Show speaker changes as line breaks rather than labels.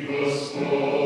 Deus conosco.